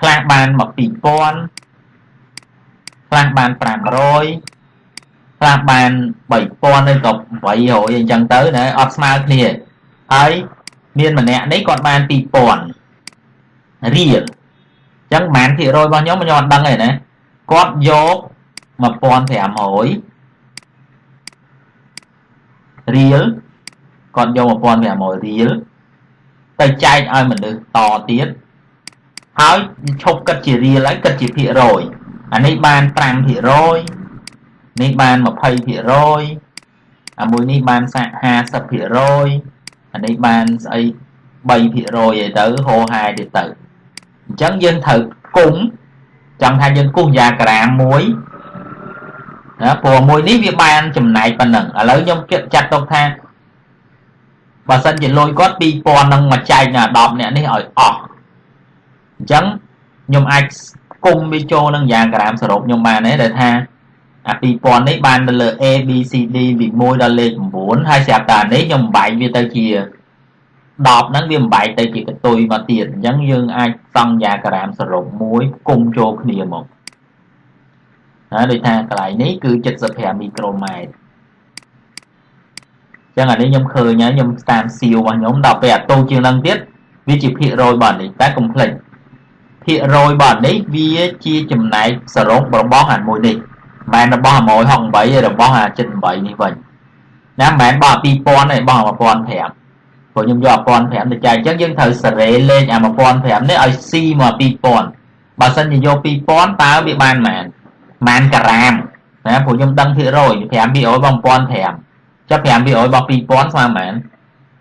ខ្លះបានមក2000ខ្លះបាន500ខ្លះបាន3000ឬក៏800អញ្ចឹងទៅណាអត់ស្មើគ្នាហើយមានម្នាក់នេះគាត់បាន2000រៀលអញ្ចឹងប្រហែលភាគរយរបស់ខ្ញុំខ្ញុំអត់ដឹងទេណាគាត់យក1500 រៀលគាត់យក1500រៀលទៅចែកឲ្យមនុស្សតទៀតហើយឈប់គិតជារៀលហើយគិតជាភាគរយអានេះបាន5%នេះបាន20%អាមួយនេះបានសាក់50%អានេះបានស្អី3%អីទៅហោហាយទៀតទៅអញ្ចឹងយើងត្រូវគុំចង់ថាយើងគូសយ៉ាក្រាមមួយ ណាព្រោះមួយនេះវាបានចំណែកប៉ុណ្ណឹងឥឡូវខ្ញុំគិតចាត់ទុកថាបើសិនជាលុយគាត់2000នឹងមកចែកណា10អ្នកនេះឲ្យអស់អញ្ចឹងខ្ញុំអាចគុំវាចូលនឹងយ៉ាងក្រាមសរុបខ្ញុំបានទេដែលថាអា2000នេះបានទៅលើ A B C D ពី1ដល់លេខ9ហើយស្រាប់តែនេះខ្ញុំបែកវាទៅជា10ហ្នឹងវាបែកទៅជាកតុយមកទៀតអញ្ចឹងយើងអាចសង់យ៉ាក្រាមសរុបមួយគុំចូលគ្នាមក ណាដូចថាកន្លែងនេះគឺ75មីក្រូម៉ែត្រចឹងអានេះខ្ញុំឃើញហើយខ្ញុំតាមសៀវរបស់ខ្ញុំដល់ពេលអាតូជាងនឹងទៀតវាជាភាគរយរបស់នេះតែកុំភ្លេចភាគរយរបស់នេះវាជាចំណែកសរុបរបស់អាមួយនេះមិនមែនរបស់168ទេរបស់អា78នេះវិញណាមិនមែនរបស់2000ទេរបស់1500ព្រោះខ្ញុំយក1500ទៅចែកអញ្ចឹងយើងត្រូវសេរីលេខអា1500នេះឲ្យស៊ីមក2000បើសិនជាយក2000តើវាបានប៉ុន្មាន ម៉ានក្រាមណាព្រោះខ្ញុំដឹងភាគរយ5%របស់1500ចុះ5%របស់2000ស្មើប៉ុន្មាន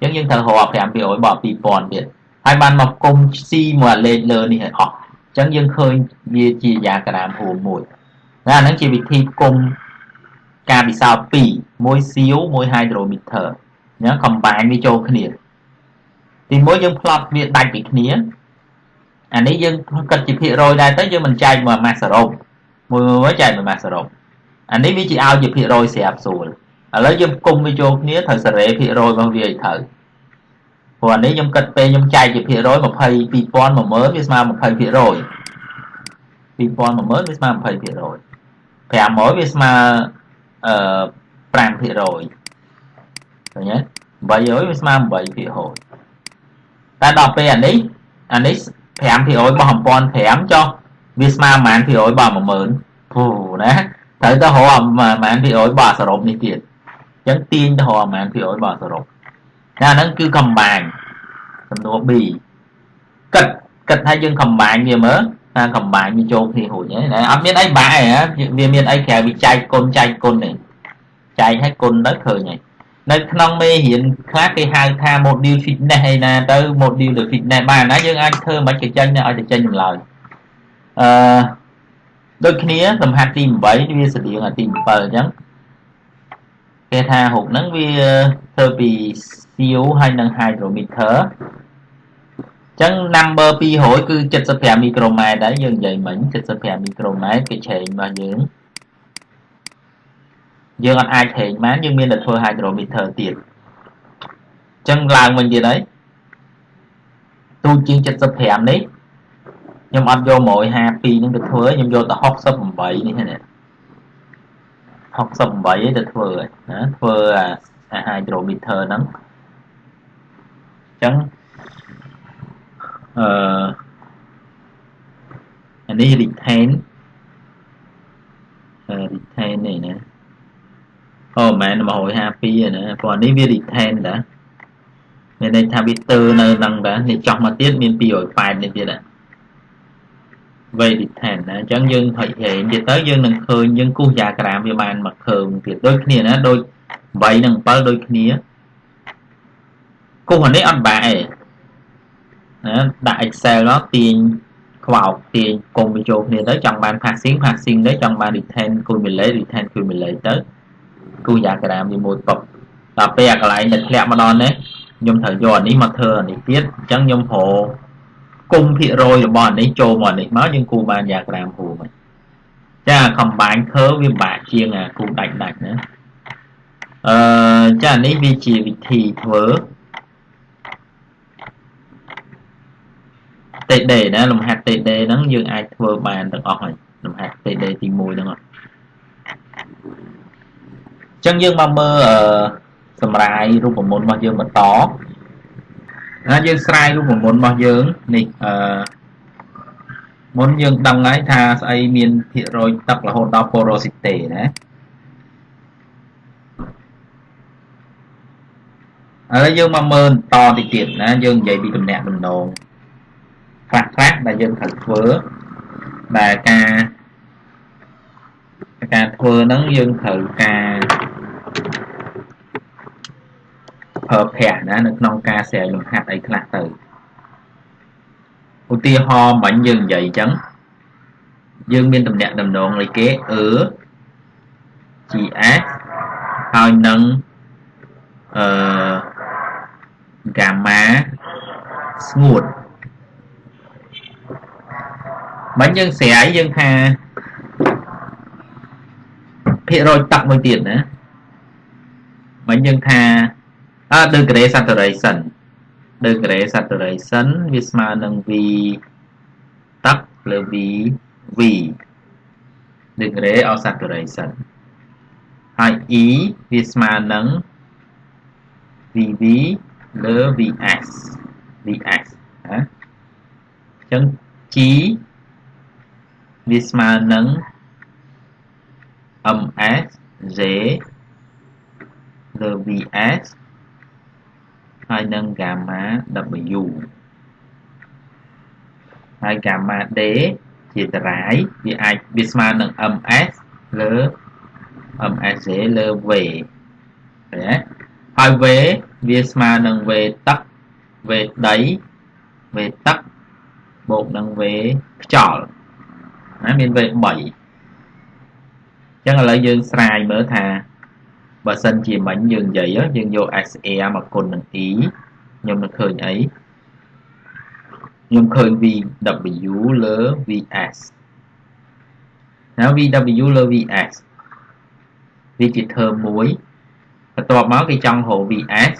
អញ្ចឹងយើងត្រូវរក5%របស់2000ទៀតហើយបានមកគុំស៊ីមួយលេខលើនេះឲ្យអស់អញ្ចឹងយើងឃើញវាជាយ៉ាក្រាមរួមមួយណាអាហ្នឹងជាវិធីគុំការពិសោធន៍2មួយសៀវមួយ hydrometer អញ្ចឹង combine វាចូលគ្នាទីមួយយើងផ្លត់វាដាច់ពីគ្នាអានេះយើងគិតជាភាគរយដែរទៅយើងមិនចែកមកម៉ាសសរុប មួយមួយចែកមកម៉ាសសរុបអានេះវាជាឲ្យជាភាគរយស្រាប់ស្រួលឥឡូវយើងគុំវាចូលគ្នាត្រូវសេរីភាគរយរបស់វាឲ្យត្រូវព្រោះអានេះខ្ញុំគិតពេលខ្ញុំចែកជាភាគរយ20 2000 10000វាស្មើ20%ភាគរយ2000 10000វាស្មើ20%ភាគរយ500វាស្មើអឺ5%ឃើញទេ800វាស្មើ8%ភាគរយតែដល់ពេលអានេះអានេះ5%បោះ1005ចុះ វាស្មើប៉ុន្មានភាគរយបោះ10000អូណាត្រូវទៅរកប៉ុន្មានភាគរយបោះសរុបនេះទៀតអញ្ចឹងទាញទៅរកប៉ុន្មានភាគរយបោះសរុបតែអាហ្នឹងគឺកំបាញ់សំណួរ B គិតគិតថាយើងកំបាញ់វាមើលថាកំបាញ់វាចូលគ្នារួចហើយណាអត់មានអីបាក់ទេវាមានអីក្រៅវាចែកគុណចែកគុណទេចែកឲ្យគុណទៅឃើញហើយនៅក្នុងមេរៀនខ្លះគេហៅថា module fitness ឯណាទៅ module the fitness បានណាយើងអាចធ្វើមិនក៏ចេញឲ្យទៅចេញចម្លើយ អឺដូចគ្នាសំហាត់ទី8វាស្តៀងអាទី7អញ្ចឹងគេថារូបហ្នឹងវាធ្វើពី CO ហើយនិង hydrometer ចឹង number 200គឺ75មីក្រូម៉ែត្រដែរយើងនិយាយមិញ75មីក្រូម៉ែត្រគេឆេងរបស់យើងយើងអត់អាចហែងបានយើងមានតែធ្វើ hydrometer ទៀតអញ្ចឹងឡើងវិញទៀតហើយទូជាង75នេះ ខ្ញុំអត់យក152ហ្នឹងទៅធ្វើខ្ញុំយកតែ68នេះណា68ឯងទៅធ្វើណាធ្វើអា hydrometer ហ្នឹងអញ្ចឹងអឺអានេះ retain retain នេះណាអូមែន152ណាព្រោះនេះវា retain តាមានន័យថាវាទើនៅនឹងតានេះចោះមកទៀតមាន280នេះទៀតណា way retain ណាអញ្ចឹងយើងហុចហែងទៀតទៅយើងនឹងឃើញយើងគូសយ៉ាក្រាមវាបានមកឃើញទៀតដូចគ្នាណាដូច8និង7ដូចគ្នាគូសអានេះអត់បាក់ទេណាដាក់ Excel នោះទាញខ្វោកទាញគុំបញ្ចូលគ្នាទៅចង់បាន passing passing ទៅចង់បាន retain cumulate retain cumulate ទៅគូយ៉ាក្រាមវាមួយប៉ុកដល់ពេលអាកន្លែងដែលធ្លាក់មកដល់នេះខ្ញុំត្រូវយកអានេះមកធ្វើអានេះទៀតអញ្ចឹងខ្ញុំប្រ គុំភាគរយរបស់អានេះចូលមកនេះមកយើងគូបានយ៉ាក្រាមគូមកចា combine curve វាបាក់ជាងអាគូដាច់ដាច់ណាអឺចានេះវាជាវិធីធ្វើតេដេណាលំហាត់តេដេហ្នឹងយើងអាចធ្វើបានទាំងអស់ហើយលំហាត់តេដេទី1ហ្នឹងអត់អញ្ចឹងយើងមកមើលសម្រាយរូបមន្តរបស់យើងបន្ត ណាយើងស្រាយរូបមន្តរបស់យើងនេះអឺមុនយើងដឹងហើយថាស្អីមានភាគរយទឹករហូតដល់ porosity ណាឥឡូវយើងមកមើលតតិចទៀតណាយើងនិយាយពីតំណាក់តំណងខ្លះខ្លះដែលយើងត្រូវធ្វើដែលការការធ្វើហ្នឹងយើងត្រូវការ ប្រើប្រាស់ណានៅក្នុងការស្រែកលំហាត់អីខ្លះទៅឧទាហរណ៍មិញយើងនិយាយអញ្ចឹងយើងមានតំណាក់តំណងអីគេអឺ GS ហើយនឹងអឺ gamma ស្ងួតមិញយើងស្រ័យយើងថាភាគរយទឹកមួយទៀតណាមិញយើងថា អឺ degree saturation degree saturation វាស្មើនឹង v ទឹកលើ v v degree of saturation ហើយ e វាស្មើនឹង vv លើ vs vx ណាអញ្ចឹង g វាស្មើនឹង ms j លើ vs ហើយនឹង gamma w ហើយ gamma d ជាតារាយវាអាចវាស្មើនឹង ms លើ msj លើ v ឃើញទេហើយ v វាស្មើនឹង v ទឹក v ដី v ទឹកបូកនឹង v ខ្យល់ណាមាន V3 អញ្ចឹងឥឡូវយើងស្រាយមើលថា បើសិនជាមិញយើងនិយាយយើងយក SR មកគុណនឹង E ខ្ញុំនឹងឃើញអីខ្ញុំឃើញ VW លើ VS ណា VW លើ VS វាជា term មួយបន្ទាប់មកគេចង់រក VS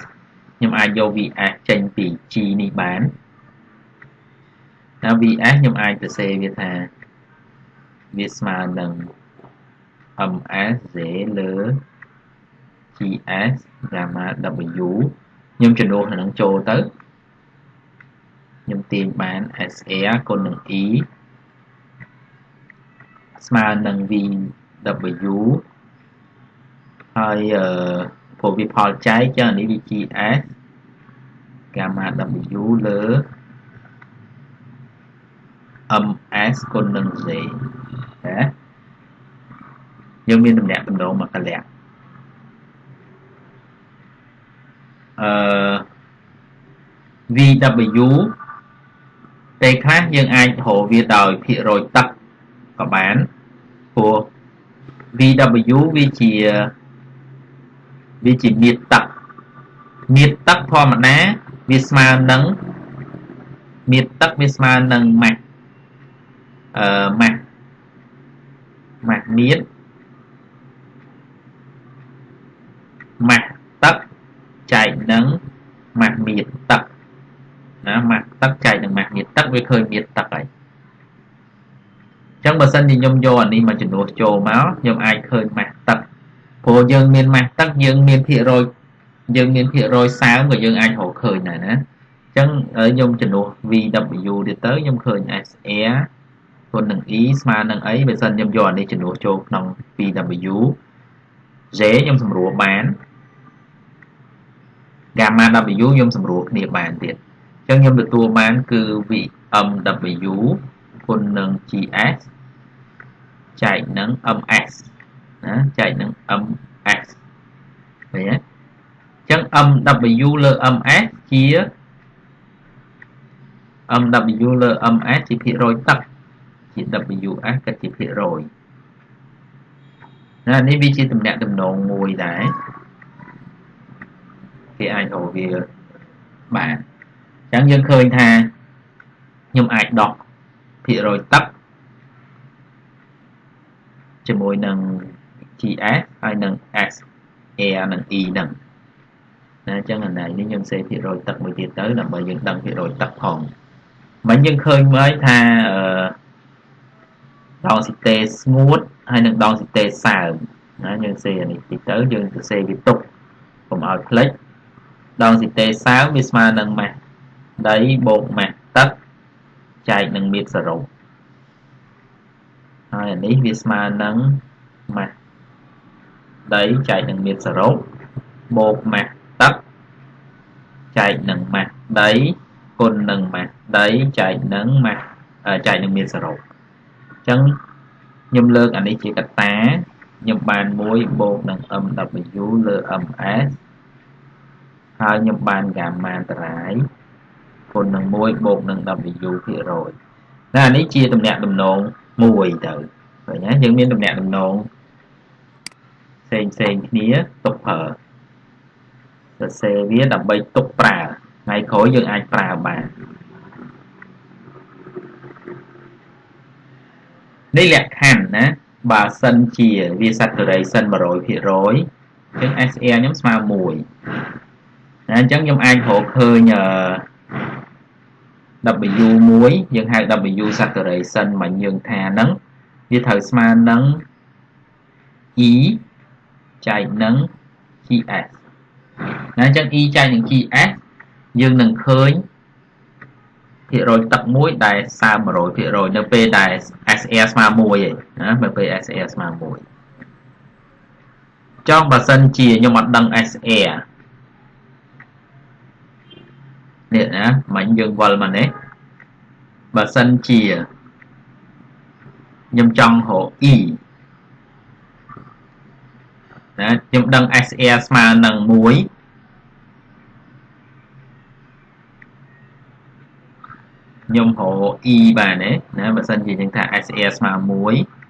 ខ្ញុំអាចយក VS ចេញពី G នេះបានណា VS ខ្ញុំអាចសរសេរវាថាវាស្មើនឹង MS លើ GS gamma W ខ្ញុំចំនួននឹងចូលទៅខ្ញុំទាញបាន SR គុណនឹង E ស្មើនឹង VW ហើយអឺព្រោះវាផលចែកចឹងនេះវា GS gamma W លើ MS គុណនឹង Z ណាយើងមានតំណាក់តំណងមកកលៈ អឺ VW ពេលខ្លះយើងអាចរកវាដោយភាគរយទឹកក៏បានព្រោះ VW វាជាវាជាមៀតទឹកមៀតទឹកធម្មតាវាស្មើនឹងមៀតទឹកវាស្មើនឹងម៉ាស់អឺម៉ាស់ម៉ាស់មៀតម៉ាស់ទឹក ចែកនឹងម៉ាស់មៀតទឹកណាម៉ាស់ទឹកចែកនឹងម៉ាស់មៀតទឹកវាឃើញមៀតទឹកហើយអញ្ចឹងបើសិនជាខ្ញុំយកអានេះមកចំនួនចូលមកខ្ញុំអាចឃើញម៉ាស់ទឹកព្រោះយើងមានម៉ាស់ទឹកយើងមានភាគរយយើងមានភាគរយសើមក៏យើងអាចរកឃើញដែរណាអញ្ចឹងខ្ញុំចំនួន VW ទៀតទៅខ្ញុំឃើញ SR គុណនឹង E ស្មើនឹងអីបើសិនខ្ញុំយកអានេះចំនួនចូលក្នុង VW J ខ្ញុំសម្រួលបាន gamma W ខ្ញុំសម្រួលគ្នាបានទៀតអញ្ចឹងខ្ញុំទទួលបានគឺ VMW គុណនឹង GS ចែកនឹង MS ណាចែកនឹង MS ឃើញទេអញ្ចឹង MW លើ MS ជា MW លើ MS ជាភាគរយទឹកជា WS ក៏ជាភាគរយណានេះវាជាតំណាក់តំណងមួយដែរ គេអាចរកវាបានអញ្ចឹងយើងឃើញថាខ្ញុំអាចដកភាគរយទឹកជាមួយនឹង GS ហើយនឹង S Air និង E ហ្នឹងណាអញ្ចឹងអានេះខ្ញុំសេភាគរយទឹកមួយទៀតទៅដើម្បីយើងដឹងភាគរយទឹកផងមិនយើងឃើញមើលថាអឺដងស៊ីតេស្ងួតហើយនឹងដងស៊ីតេសើមណាយើងសេអានេះតិចទៅយើងទៅសេវាទុកកុំឲ្យភ្លេច ដងស៊ីតេសើមវាស្មើនឹងម៉ាស់ដីបូកម៉ាស់ទឹកចែកនឹងមៀតសរុបហើយអានេះវាស្មើនឹងម៉ាស់ដីចែកនឹងមៀតសរុបបូកម៉ាស់ទឹកចែកនឹងម៉ាស់ដីគុណនឹងម៉ាស់ដីចែកនឹងម៉ាស់ចែកនឹងមៀតសរុបអញ្ចឹងខ្ញុំលើកអានេះជាកតាខ្ញុំបាន1បូកនឹង MW លើ MS ហើយខ្ញុំបានហ្គាម៉ាតរាយគុណនឹង1បូកនឹង W ភាគរយណានេះជាតំណាក់តំណងមួយទៅឃើញណាយើងមានតំណាក់តំណងផ្សេងផ្សេងគ្នាទុកប្រើសរសេរវាដើម្បីទុកប្រើថ្ងៃក្រោយយើងអាចប្រើបាននេះលក្ខខណ្ឌណាបើសិនជាវា saturation 100%អញ្ចឹង SR ខ្ញុំស្មើ1 ណាអញ្ចឹងខ្ញុំអាចរកឃើញ W1 យើងហៅ W saturation មកយើងថាហ្នឹងវាត្រូវស្មើនឹង E ចែកនឹង GS ណាអញ្ចឹង E ចែកនឹង GS យើងនឹងឃើញភាគរយទឹកមួយដែលសើម100%នៅពេលដែល SR ស្មើ1ឯណានៅពេល SR ស្មើ1ចង់បើសិនជាខ្ញុំអត់ដឹង SR នេះណាមិញយើងវល់មកនេះបើសិនជាខ្ញុំចង់រក E ណាខ្ញុំដឹង SR ស្មើនឹង1ខ្ញុំរក E បានទេណាបើសិនជាយើងថា SR ស្មើ1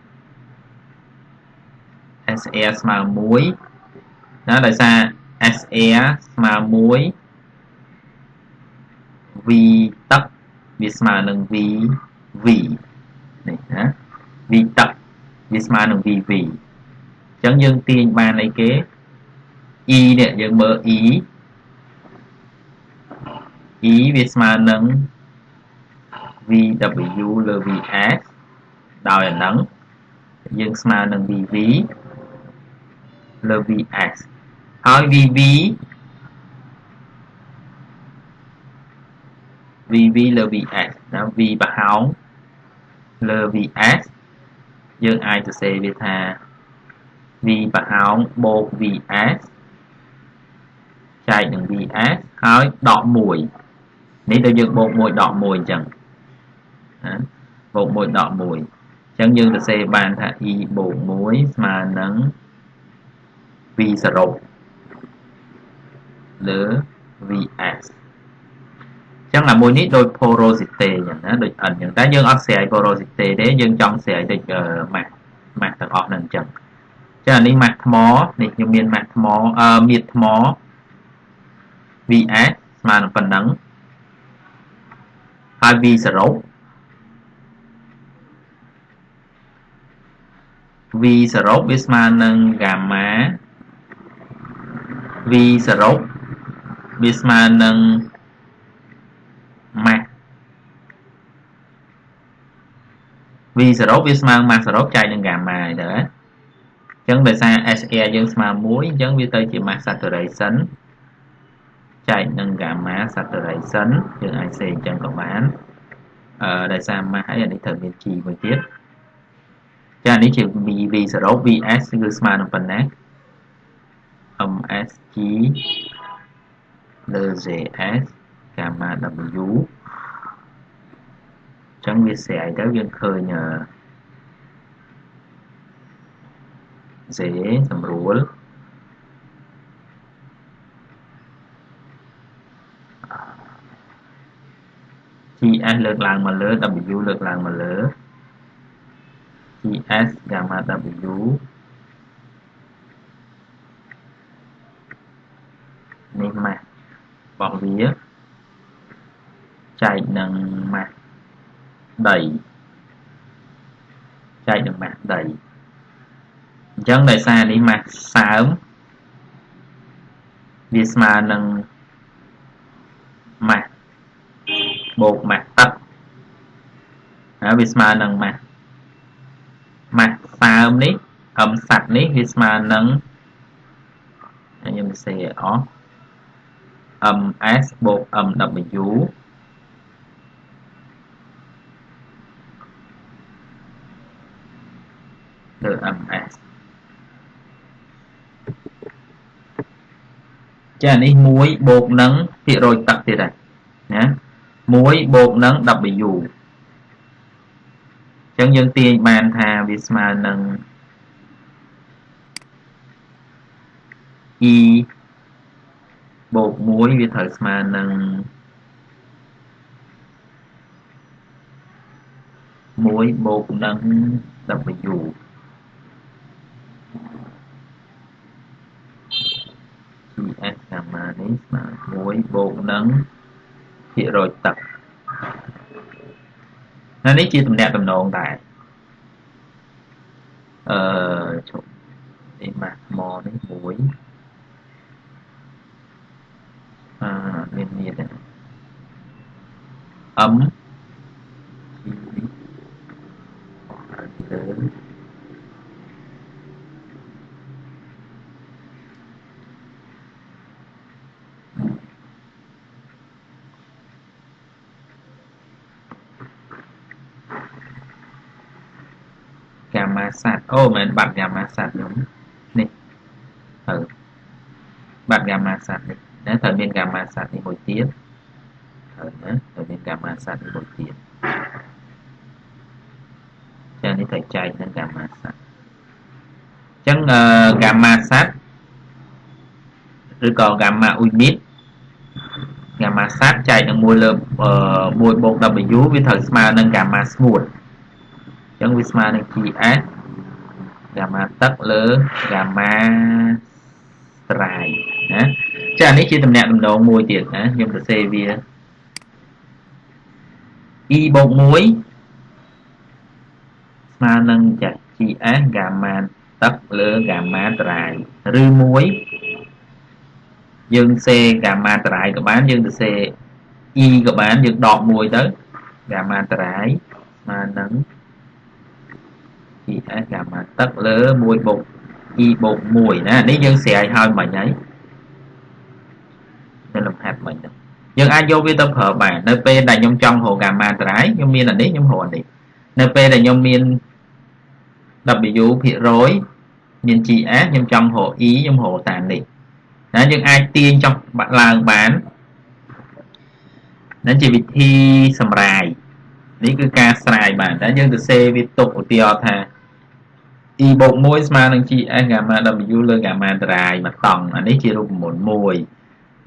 SR ស្មើ1ណាដោយសារ SR ស្មើ1 V ទឹកវាស្មើនឹង v v នេះណា v ទឹកវាស្មើនឹង vv អញ្ចឹងយើងទាញបានអីគេ e នេះយើងមើល e e វាស្មើនឹង vw លើ vs ដោយអាហ្នឹងយើងស្មើនឹង vv លើ vs ហើយ vv vv លើ vs ណា v ប្រហោងលើ vs យើងអាចសរសេរវាថា v ប្រហោងបូក vs ចែកនឹង vs ហើយដក1នេះទៅយើងបូក1ដក1អញ្ចឹងណាបូក1ដក1អញ្ចឹងយើងសរសេរបានថា e បូក1ស្មើនឹង v សរុបលើ vs ចឹងអាមួយនេះដូច porosity អញ្ចឹងណាដូច n អញ្ចឹងតែយើងអត់ស្រ័យ porosity ទេយើងចង់ស្រ័យដូចម៉ាស់ម៉ាស់ទាំងអស់ហ្នឹងអញ្ចឹងចឹងអានេះម៉ាស់ថ្មនេះខ្ញុំមានម៉ាស់ថ្មអឺមៀតថ្ម VS ស្មើនឹងប៉ុណ្ណឹងហើយ V សរុប V សរុបវាស្មើនឹង gamma V សរុបវាស្មើនឹង ម៉ាស់ v សរុបវាស្មើម៉ាស់សរុបចែកនឹង gamma ហើយទៅអញ្ចឹងដោយសារ SR យើងស្មើ1អញ្ចឹងវាទៅជា mass saturation ចែកនឹង gamma saturation យើងអាចសេអញ្ចឹងក៏បានអឺដោយសារ mass ហើយអានេះត្រូវមាន G មួយទៀតចានេះជា V V សរុប VS គឺស្មើនឹងប៉ុណ្ណា MSG លើ JS gamma W អញ្ចឹងវាស្រ័យទៅយើងឃើញ Z សម្រួល GS លើកឡើងមកលើ W លើកឡើងមកលើ GS gamma W នេះម៉ាស់របស់វា ចែកនឹងម៉ាស់ដីចែកនឹងម៉ាស់ដីអញ្ចឹងដោយសារនេះម៉ាស់សើមវាស្មើនឹងម៉ាស់បូកម៉ាស់ទឹកហើយវាស្មើនឹងម៉ាស់ម៉ាស់សើមនេះអមសัตว์នេះវាស្មើនឹងខ្ញុំសរសេរអស់ ms បូក mw លើ ms ចានេះ1បូកនឹងភាគរយទឹកទៀតហើយណា1បូកនឹង w អញ្ចឹងយើងទាញបានថាវាស្មើនឹង e បូក1វាត្រូវស្មើនឹង1បូកនឹង w CS កាម៉ានេះស្មើ1បូកនឹងភាគរយទឹកហើយនេះជាតំណាក់តំណងដែរអឺជប់នេះម៉ាស់ថ្មនេះ1អាមានមានដែរ âm lớn មាស័តអូមិនបាត់កាមាស័តខ្ញុំនេះទៅបាត់កាមាស័តនេះណាត្រូវមានកាមាស័តនេះមួយទៀតត្រូវណាត្រូវមានកាមាស័តនេះមួយទៀតចានេះត្រូវចែកនឹងកាមាស័តអញ្ចឹងកាមាស័តឬក៏កាមាអ៊ុយមីតកាមាស័តចែកនឹង1លើ1បូក W វាត្រូវស្មើនឹងកាមាស្ងួតអញ្ចឹងវាស្មើនឹង GH ហ្គាម៉ាទឹកលើហ្គាម៉ាស្រ័យណាចានេះជាតំណាក់តំណងមួយទៀតណាខ្ញុំសរសេរវា e បូក1ស្មើនឹងចាស់ GS ហ្គាម៉ាទឹកលើហ្គាម៉ាតរាយឬ1យើងសេហ្គាម៉ាតរាយក៏បានយើងទៅសេ e ក៏បានយើងដក1ទៅហ្គាម៉ាតរាយស្មើនឹង 0.5 ES gamma ទឹកលើ1បូក E បូក1ណានេះយើងស្រ័យហើយមិញហើយនៅលំហាត់មិញហ្នឹងយើងអាចយកវាទៅប្រើបាននៅពេលដែលខ្ញុំចង់រក gamma ត្រាយខ្ញុំមានអានេះខ្ញុំរកអានេះនៅពេលដែលខ្ញុំមាន W ភាគរយមាន GS ខ្ញុំចង់រក E ខ្ញុំរកតាមនេះណាយើងអាចទាញចង់បាក់ឡើងបាននឹងជាវិធីសម្រាយនេះគឺការស្រាយបានតែយើងទៅសេវាទុកឧទាហរណ៍ថា e បូក1ស្មើនឹង gs ហ្គាម៉ា w លើហ្គាម៉ាតារាយមកតង់អានេះជារូបមន្តមួយ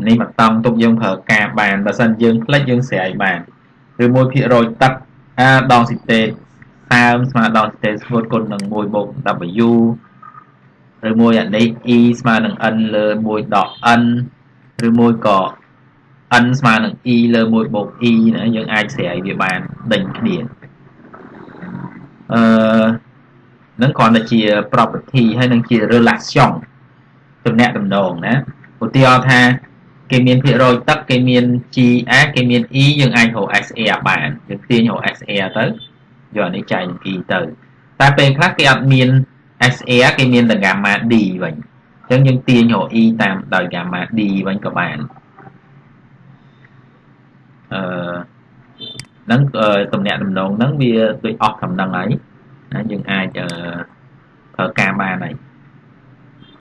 នេះមកតង់ទុកយើងប្រើការបានបើសិនយើងផ្លិចយើងស្រាយបានឬ1%ទឹក a ដងស៊ីតេសើមស្មើដងស៊ីតេស្ងួតគុណនឹង1បូក w ឬមួយអានេះ e ស្មើនឹង n លើ1ដក n ឬមួយក៏ n ស្មើនឹង e លើ1បូក e ណាយើងអាចស្រាយវាបានដេញគ្នាអឺ នឹងគ្រាន់តែជា property ហើយនឹងជា relation ទំនាក់ទំនងណាឧទាហរណ៍ថាគេមានភាគរយទឹកគេមាន GA គេមាន E យើងអាចរក SR បានយើងទាញរក SR ទៅយកអានេះចែកនឹង E ទៅតែពេលខ្លះគេអត់មាន SR គេមានតែ gamma D វិញអញ្ចឹងយើងទាញរក E តាមដោយ gamma D វិញក៏បានអឺហ្នឹងតំណាក់តំណងហ្នឹងវាដូចអស់កំណឹងហើយ ណាយើងអាចប្រើការបានហើយ